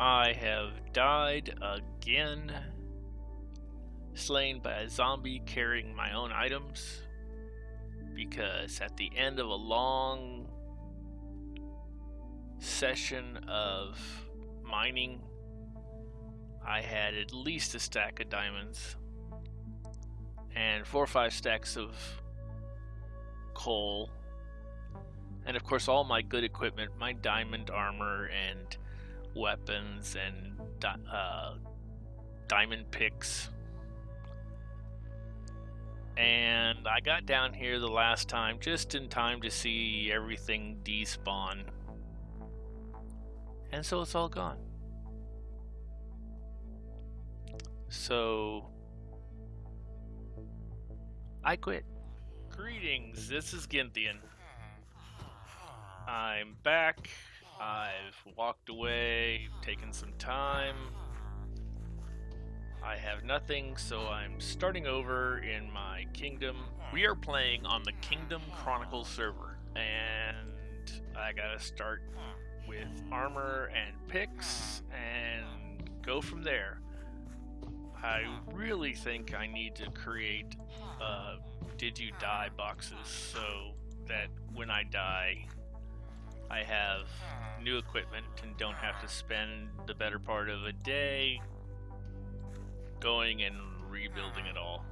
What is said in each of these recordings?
I have died again, slain by a zombie carrying my own items. Because at the end of a long session of mining, I had at least a stack of diamonds and four or five stacks of coal. And of course, all my good equipment, my diamond armor and weapons and di uh, diamond picks. And I got down here the last time just in time to see everything despawn. And so it's all gone. So I quit. Greetings, this is Ginthian. I'm back. I've walked away, taken some time. I have nothing, so I'm starting over in my kingdom. We are playing on the Kingdom Chronicles server, and I gotta start with armor and picks and go from there. I really think I need to create uh, did you die boxes so that when I die I have new equipment and don't have to spend the better part of a day going and rebuilding it all.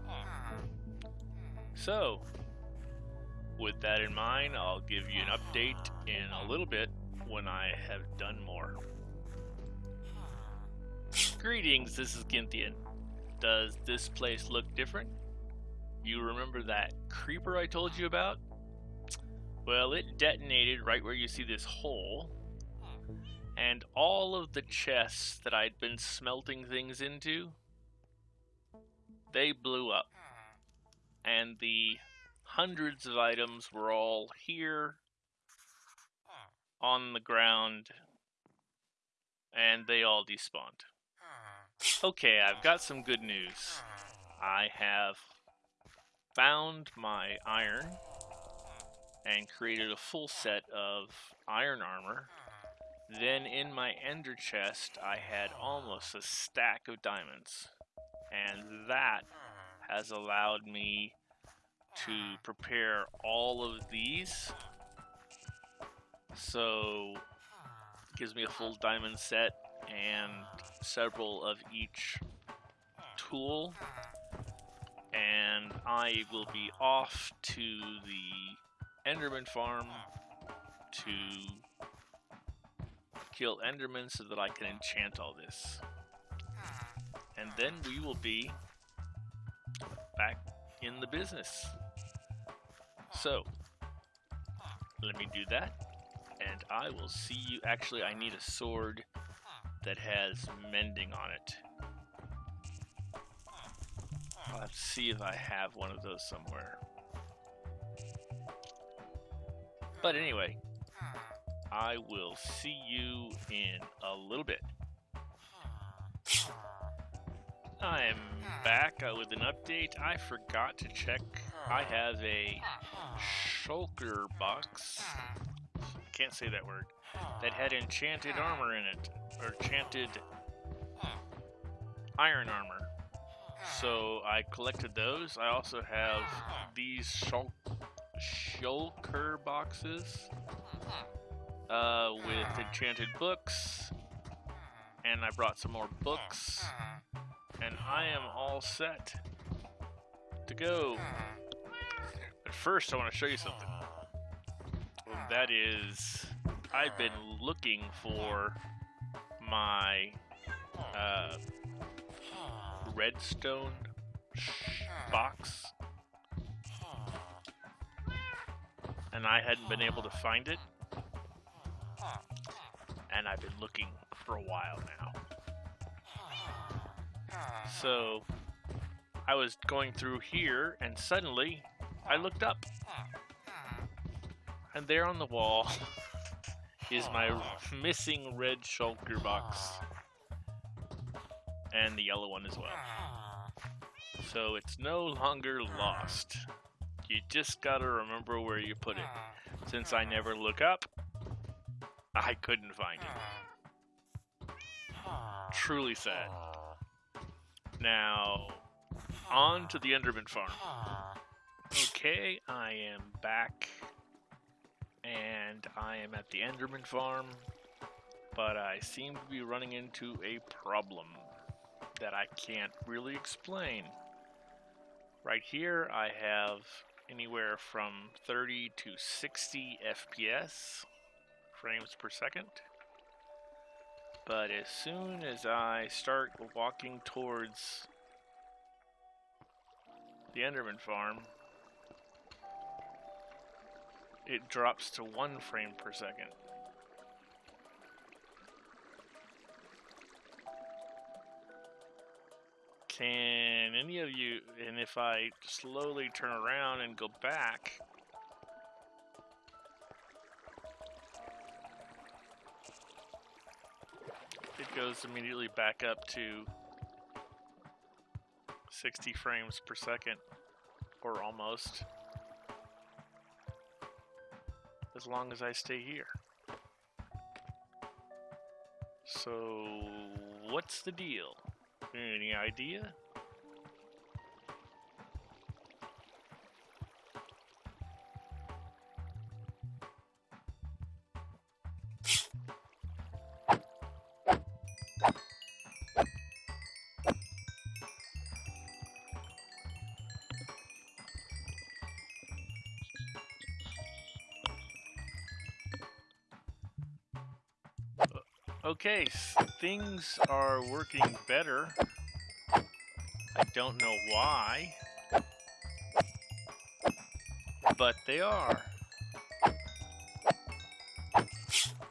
So, with that in mind, I'll give you an update in a little bit when I have done more. Greetings, this is Ginthian. Does this place look different? You remember that creeper I told you about? Well, it detonated right where you see this hole, and all of the chests that I'd been smelting things into, they blew up. And the hundreds of items were all here on the ground, and they all despawned. Okay, I've got some good news. I have found my iron and created a full set of iron armor. Then in my ender chest, I had almost a stack of diamonds. And that has allowed me to prepare all of these. So, gives me a full diamond set and several of each tool and I will be off to the Enderman farm to kill Endermen so that I can enchant all this. And then we will be back in the business. So, let me do that, and I will see you. Actually, I need a sword that has mending on it. I'll have to see if I have one of those somewhere. But anyway, I will see you in a little bit. I'm back with an update. I forgot to check. I have a shulker box. Can't say that word. That had enchanted armor in it. Or enchanted iron armor. So I collected those. I also have these shul shulker boxes uh, with enchanted books. And I brought some more books. And I am all set to go. But first I want to show you something. And That is, I've been looking for my uh, redstone box. And I hadn't been able to find it. And I've been looking for a while now. So I was going through here and suddenly I looked up. And there on the wall is my missing red shulker box and the yellow one as well. So it's no longer lost. You just gotta remember where you put it. Since I never look up, I couldn't find it. Truly sad. Now, on to the Enderman farm. Okay, I am back. And I am at the Enderman farm. But I seem to be running into a problem that I can't really explain. Right here, I have anywhere from 30 to 60 FPS, frames per second. But as soon as I start walking towards the Enderman farm, it drops to one frame per second. Can any of you, and if I slowly turn around and go back, it goes immediately back up to 60 frames per second, or almost, as long as I stay here. So, what's the deal? Any idea? Uh, okay, things are working better. I don't know why, but they are.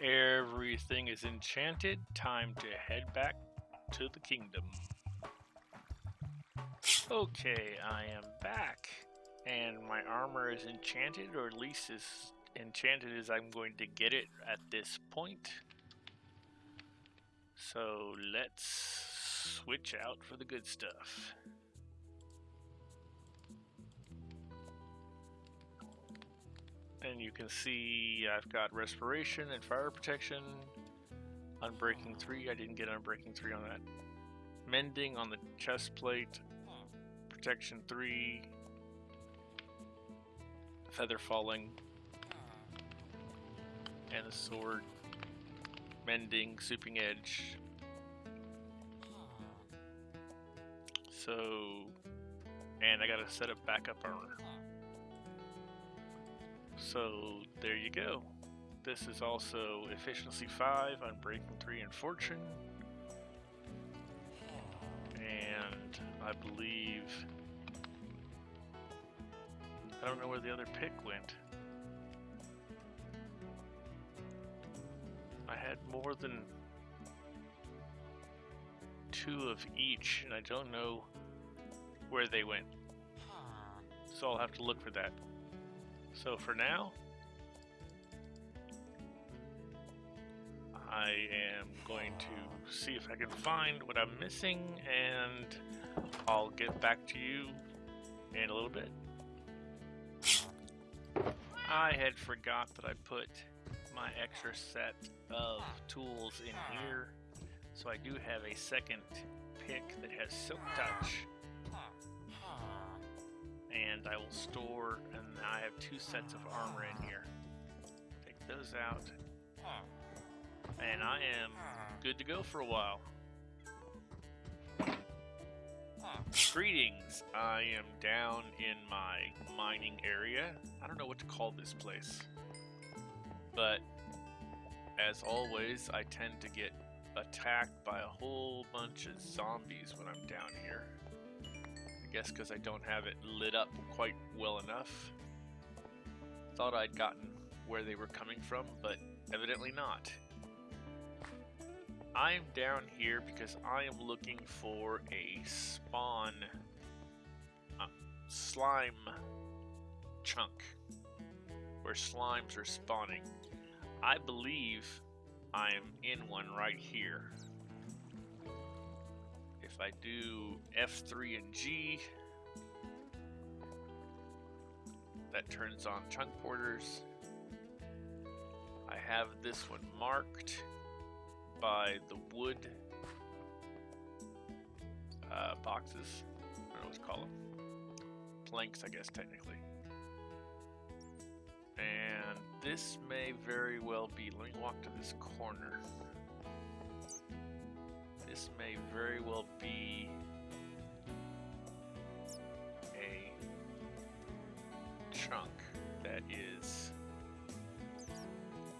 Everything is enchanted. Time to head back to the kingdom. Okay, I am back. And my armor is enchanted, or at least as enchanted as I'm going to get it at this point. So let's switch out for the good stuff. And you can see I've got respiration and fire protection. Unbreaking 3, I didn't get unbreaking 3 on that. Mending on the chest plate. Protection 3. Feather falling. And the sword. Mending, sweeping edge, So, and I gotta set up backup armor. So there you go. This is also efficiency 5 Unbreaking 3 and fortune. And I believe I don't know where the other pick went. I had more than two of each, and I don't know where they went. So I'll have to look for that. So for now, I am going to see if I can find what I'm missing, and I'll get back to you in a little bit. I had forgot that I put my extra set of tools in here so I do have a second pick that has Silk Touch. And I will store, and I have two sets of armor in here. Take those out. And I am good to go for a while. Greetings, I am down in my mining area. I don't know what to call this place. But, as always, I tend to get attacked by a whole bunch of zombies when I'm down here. I guess because I don't have it lit up quite well enough. Thought I'd gotten where they were coming from, but evidently not. I am down here because I am looking for a spawn uh, slime chunk where slimes are spawning. I believe I'm in one right here. If I do F3 and G, that turns on chunk borders. I have this one marked by the wood uh, boxes. I don't know what to call them. Planks, I guess, technically. And this may very well be. Let me walk to this corner. This may very well be a chunk that is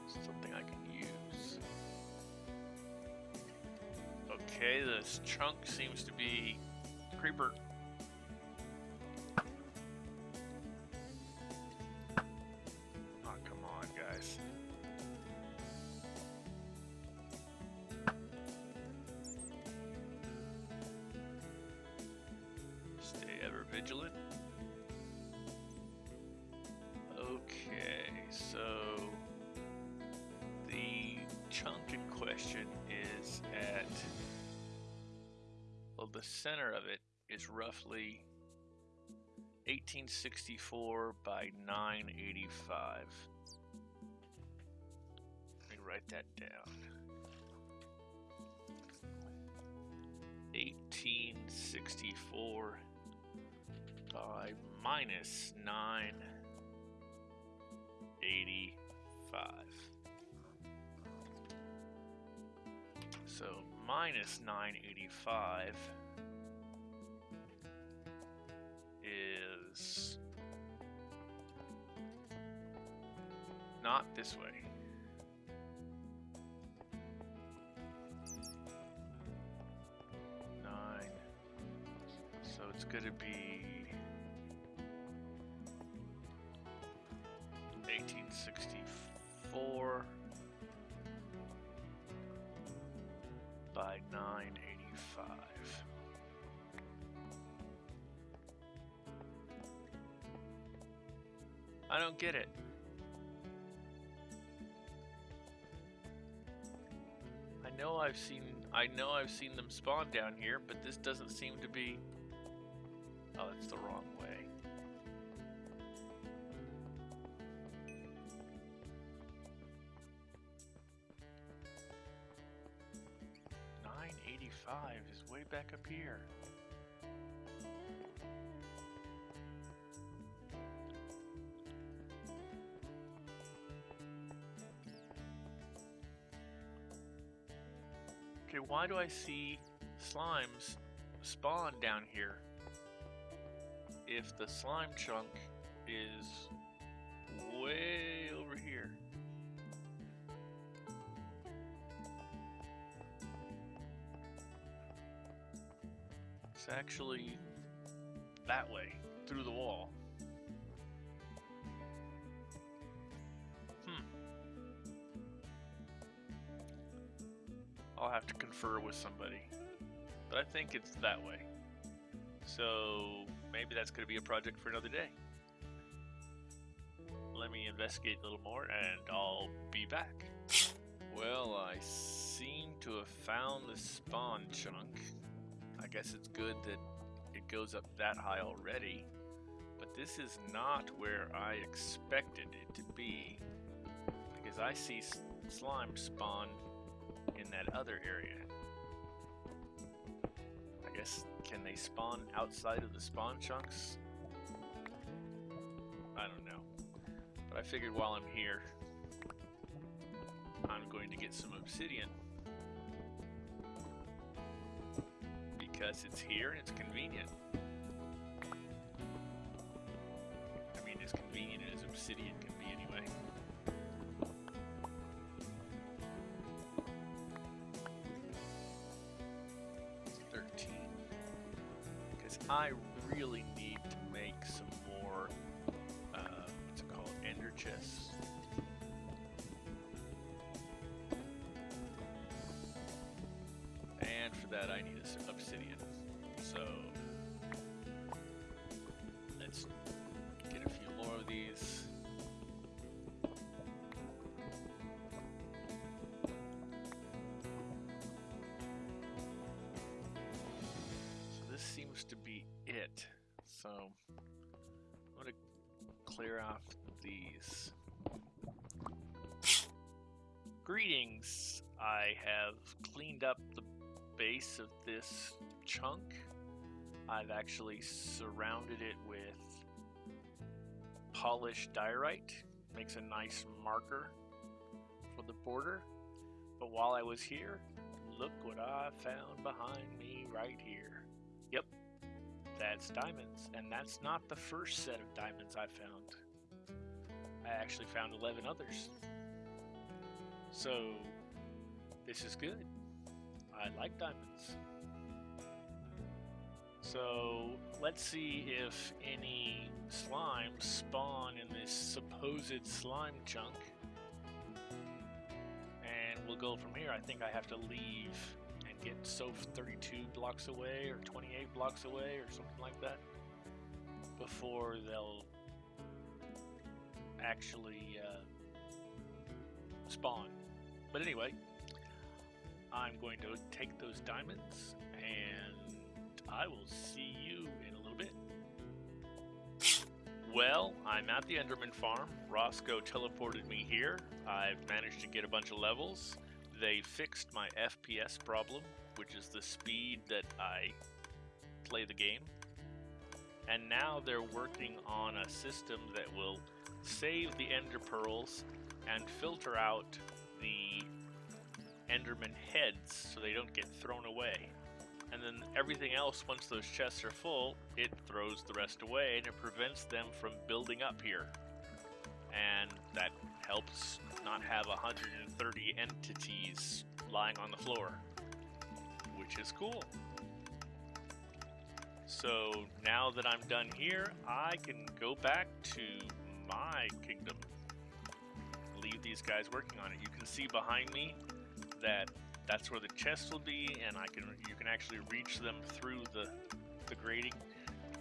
something I can use. Okay, this chunk seems to be creeper. Well the center of it is roughly 1864 by 985. Let me write that down. 1864 by minus 985. So minus 985 is not this way. Nine. So it's going to be 1864 by 985. I don't get it. I know I've seen I know I've seen them spawn down here, but this doesn't seem to be Oh, it's the wrong way. Okay, why do I see slimes spawn down here? If the slime chunk is way actually that way, through the wall. Hmm. I'll have to confer with somebody. But I think it's that way. So maybe that's going to be a project for another day. Let me investigate a little more and I'll be back. Well, I seem to have found the spawn chunk. I guess it's good that it goes up that high already. But this is not where I expected it to be. Because I see slime spawn in that other area. I guess, can they spawn outside of the spawn chunks? I don't know. But I figured while I'm here, I'm going to get some obsidian. Because it's here and it's convenient. I mean, as convenient as obsidian can be anyway. 13. Because I really need to make some more, uh, what's it called, ender chests. So, let's get a few more of these. So this seems to be it. So I'm gonna clear off these. Greetings. I have cleaned up the base of this chunk I've actually surrounded it with polished diorite. Makes a nice marker for the border. But while I was here, look what I found behind me right here. Yep, that's diamonds. And that's not the first set of diamonds I found. I actually found 11 others. So, this is good. I like diamonds. So, let's see if any slimes spawn in this supposed slime chunk. And we'll go from here. I think I have to leave and get Soph 32 blocks away or 28 blocks away or something like that before they'll actually uh, spawn. But anyway, I'm going to take those diamonds and I will see you in a little bit. Well, I'm at the Enderman farm. Roscoe teleported me here. I've managed to get a bunch of levels. They fixed my FPS problem, which is the speed that I play the game. And now they're working on a system that will save the Ender Pearls and filter out the Enderman heads so they don't get thrown away. And then everything else, once those chests are full, it throws the rest away and it prevents them from building up here. And that helps not have 130 entities lying on the floor, which is cool. So now that I'm done here, I can go back to my kingdom. Leave these guys working on it. You can see behind me that that's where the chests will be, and I can you can actually reach them through the the grating.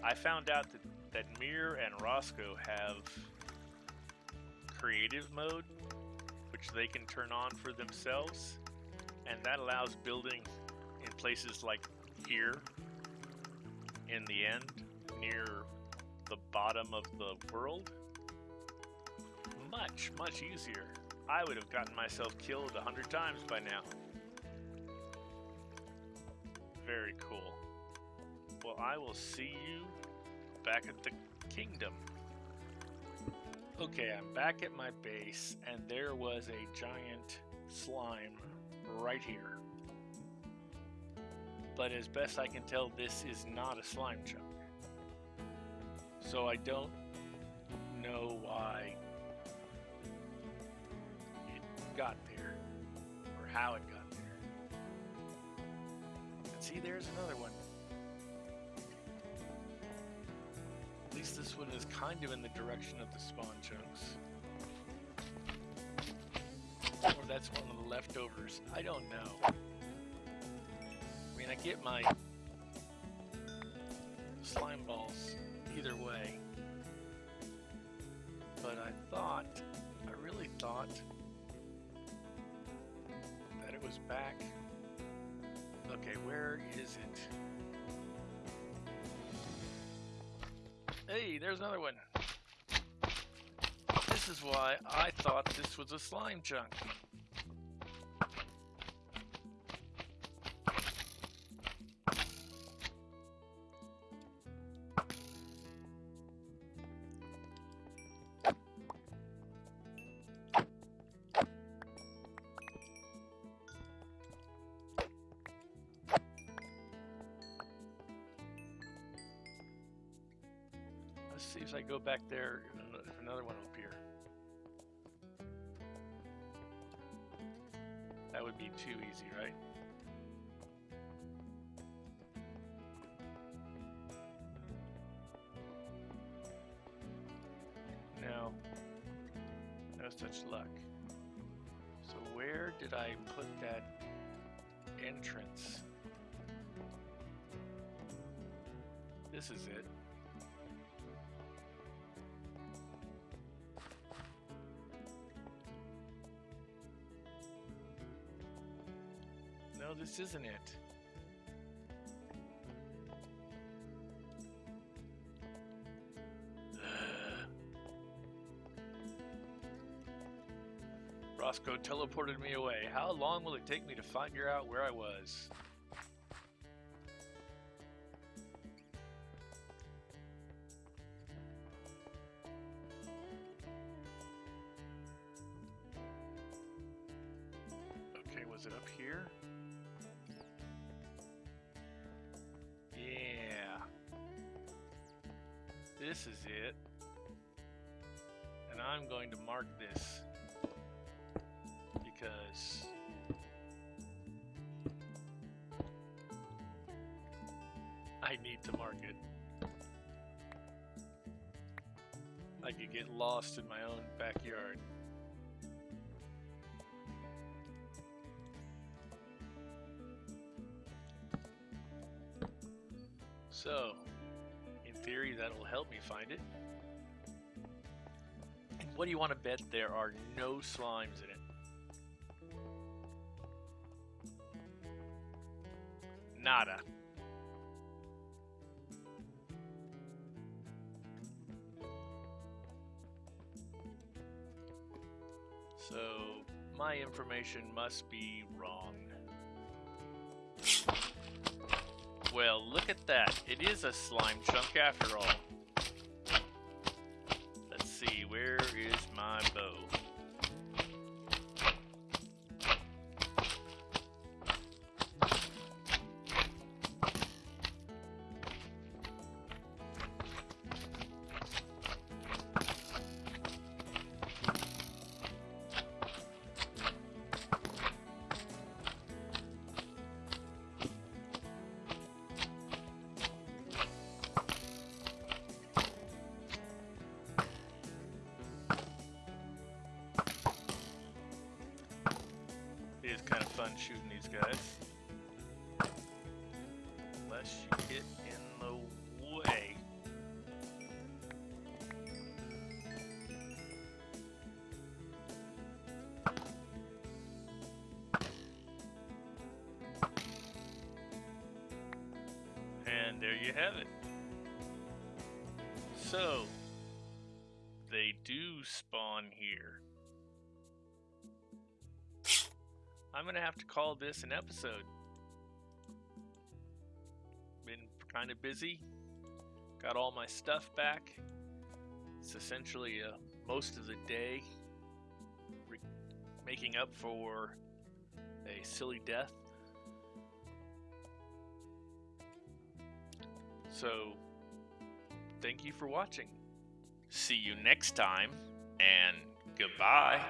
I found out that that Mir and Roscoe have creative mode, which they can turn on for themselves, and that allows building in places like here in the end near the bottom of the world much much easier I would have gotten myself killed a hundred times by now very cool. Well, I will see you back at the kingdom. Okay, I'm back at my base, and there was a giant slime right here. But as best I can tell, this is not a slime chunk. So I don't know why it got there, or how it See, there's another one. At least this one is kind of in the direction of the spawn chunks. Or that's one of the leftovers. I don't know. I mean, I get my slime balls either way. But I thought, I really thought that it was back Okay, where is it? Hey, there's another one. This is why I thought this was a slime chunk. See if I go back there, if another one will appear. That would be too easy, right? No. No such luck. So where did I put that entrance? This is it. This isn't it. Roscoe teleported me away. How long will it take me to figure out where I was? I could get lost in my own backyard. So, in theory, that'll help me find it. And what do you want to bet there are no slimes in it? Nada. My information must be wrong. Well, look at that. It is a slime chunk after all. Let's see, where is my bow? Shooting these guys. Unless you get in the way. And there you have it. So, they do spawn here. I'm gonna have to call this an episode. Been kind of busy. Got all my stuff back. It's essentially uh, most of the day making up for a silly death. So, thank you for watching. See you next time, and goodbye.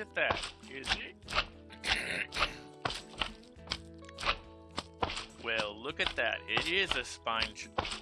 At that. Is it? well, look at that. It is a spine. Spine.